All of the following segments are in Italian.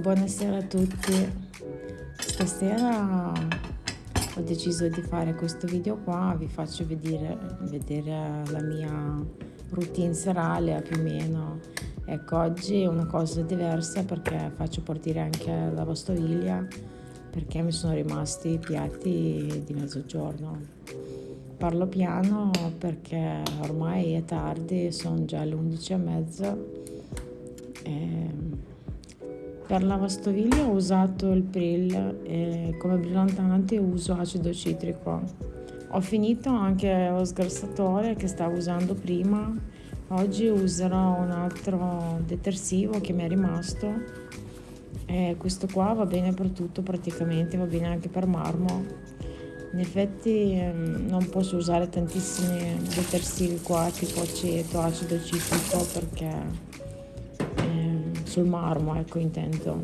buonasera a tutti. Stasera ho deciso di fare questo video qua, vi faccio vedere, vedere la mia routine serale più o meno. Ecco, oggi è una cosa diversa perché faccio partire anche la lavastoviglie perché mi sono rimasti i piatti di mezzogiorno. Parlo piano perché ormai è tardi, sono già le 11 e mezza. E per la lavastoviglie ho usato il Prill e come brillantante uso acido citrico. Ho finito anche lo sgrassatore che stavo usando prima. Oggi userò un altro detersivo che mi è rimasto. E questo qua va bene per tutto praticamente, va bene anche per marmo. In effetti ehm, non posso usare tantissimi detersivi qua tipo aceto, acido citrico perché sul marmo, ecco intendo,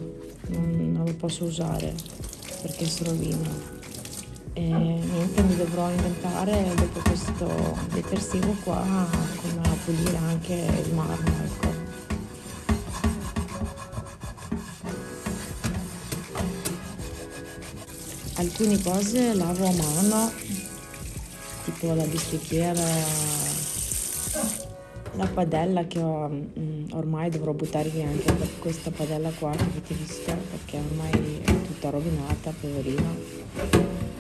non, non lo posso usare perché si rovina. E niente, mi dovrò inventare dopo questo detersivo qua come pulire anche il marmo, ecco. Alcune cose lavo a mano, tipo la bistecchiera la padella che ho, mm, ormai dovrò buttare via anche questa padella qua che avete visto perché ormai è tutta rovinata, poverina.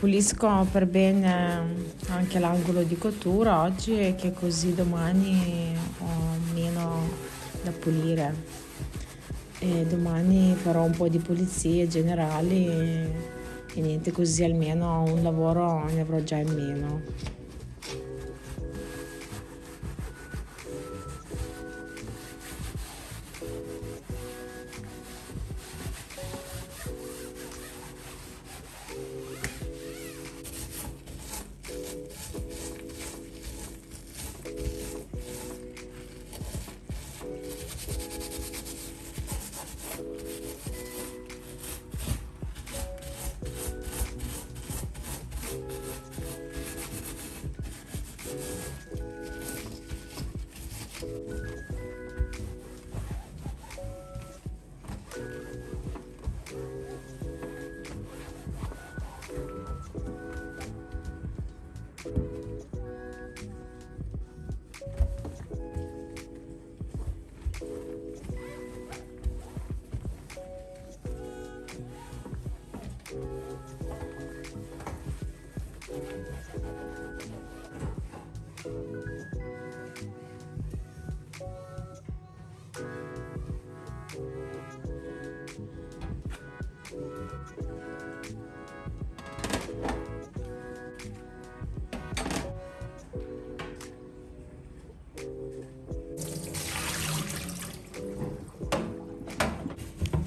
Pulisco per bene anche l'angolo di cottura oggi che così domani ho meno da pulire. E domani farò un po' di pulizie generali e niente così almeno un lavoro ne avrò già in meno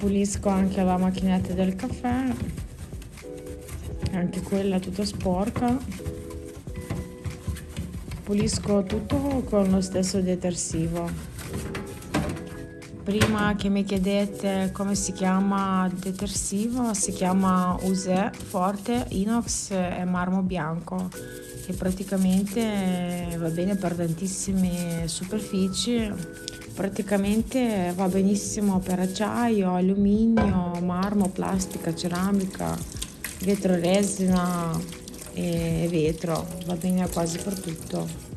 pulisco anche la macchinetta del caffè. Anche quella tutta sporca. Pulisco tutto con lo stesso detersivo. Prima che mi chiedete come si chiama il detersivo, si chiama Use Forte Inox e Marmo Bianco che praticamente va bene per tantissime superfici praticamente va benissimo per acciaio, alluminio, marmo, plastica, ceramica, vetro resina e vetro, va bene quasi per tutto.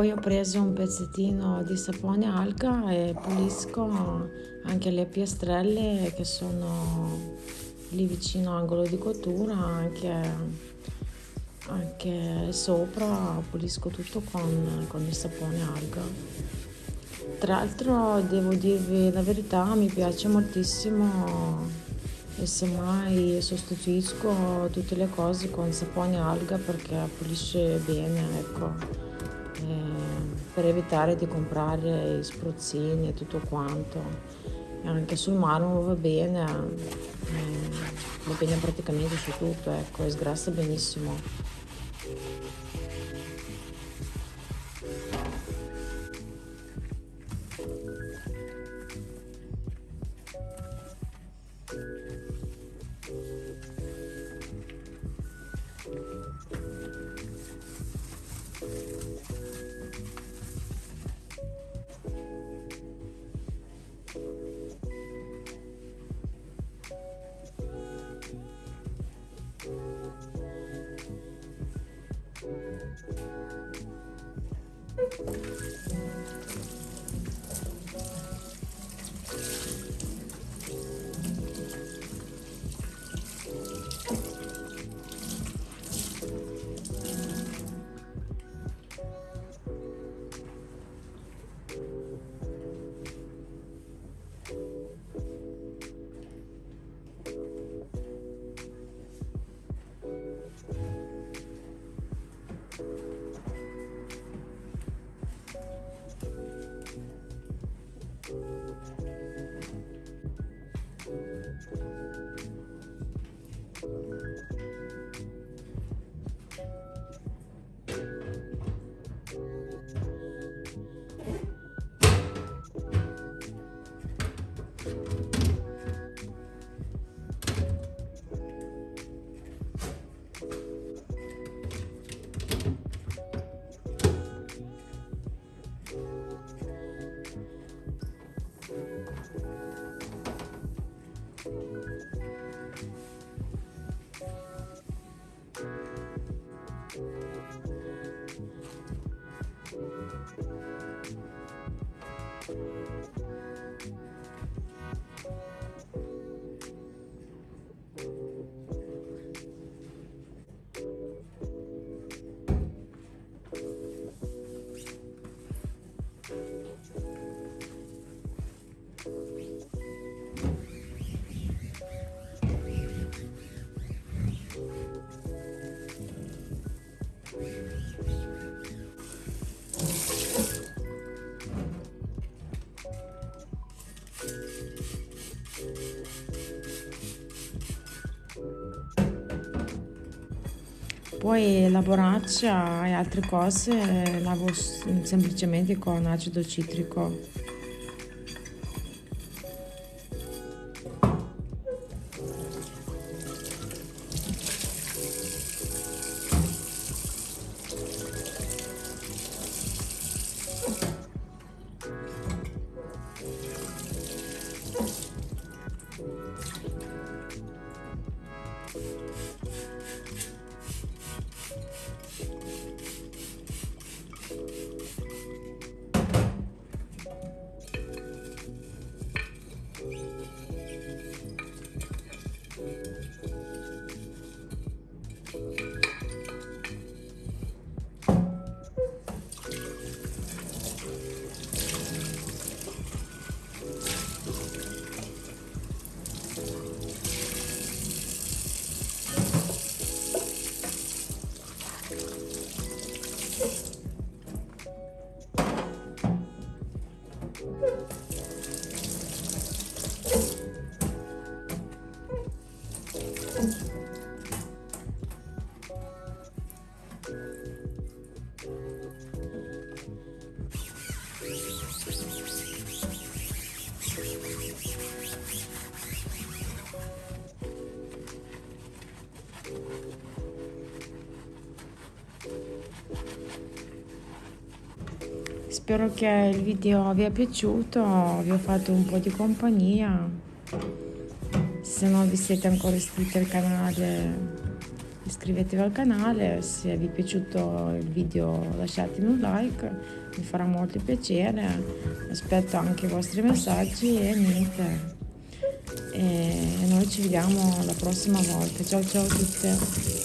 Poi ho preso un pezzettino di sapone alga e pulisco anche le piastrelle che sono lì vicino all'angolo di cottura, anche, anche sopra pulisco tutto con, con il sapone alga. Tra l'altro devo dirvi la verità, mi piace moltissimo e semmai sostituisco tutte le cose con sapone alga perché pulisce bene, ecco per evitare di comprare i spruzzini e tutto quanto. Anche sul marmo va bene, eh, va bene praticamente su tutto, ecco, e sgrassa benissimo. Poi la borraccia e altre cose lavo semplicemente con acido citrico Spero che il video vi è piaciuto, vi ho fatto un po' di compagnia. Se non vi siete ancora iscritti al canale iscrivetevi al canale, se vi è piaciuto il video lasciatemi un like, mi farà molto piacere, aspetto anche i vostri messaggi e niente. E noi ci vediamo la prossima volta. Ciao ciao a tutte!